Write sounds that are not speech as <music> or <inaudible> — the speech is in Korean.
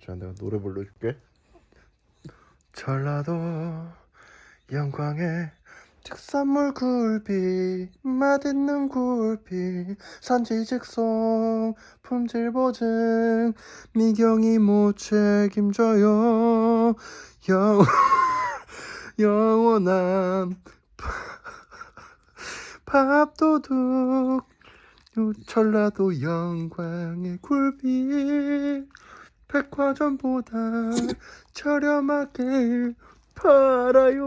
자 내가 노래 불러줄게. 전라도 영광에 특산물 굴비 맛있는 굴비 산지 직송 품질 보증 미경이 못 책임져요. 영 <laughs> 영원한 밥도둑 전라도 영광의 굴비 백화점보다 저렴하게 팔아요